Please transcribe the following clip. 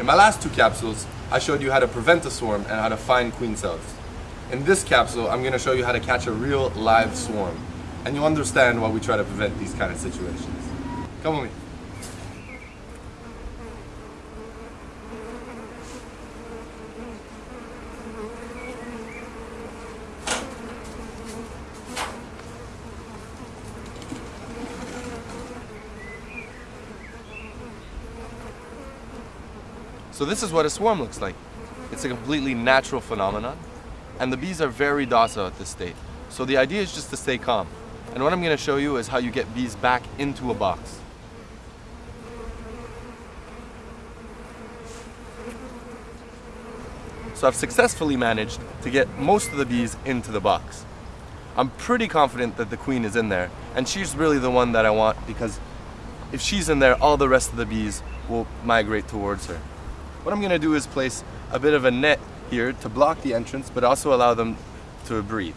In my last two capsules, I showed you how to prevent a swarm and how to find queen cells. In this capsule, I'm going to show you how to catch a real live swarm. And you'll understand why we try to prevent these kind of situations. Come with me. So this is what a swarm looks like. It's a completely natural phenomenon, and the bees are very docile at this state. So the idea is just to stay calm. And what I'm going to show you is how you get bees back into a box. So I've successfully managed to get most of the bees into the box. I'm pretty confident that the queen is in there, and she's really the one that I want because if she's in there, all the rest of the bees will migrate towards her. What I'm gonna do is place a bit of a net here to block the entrance, but also allow them to breathe.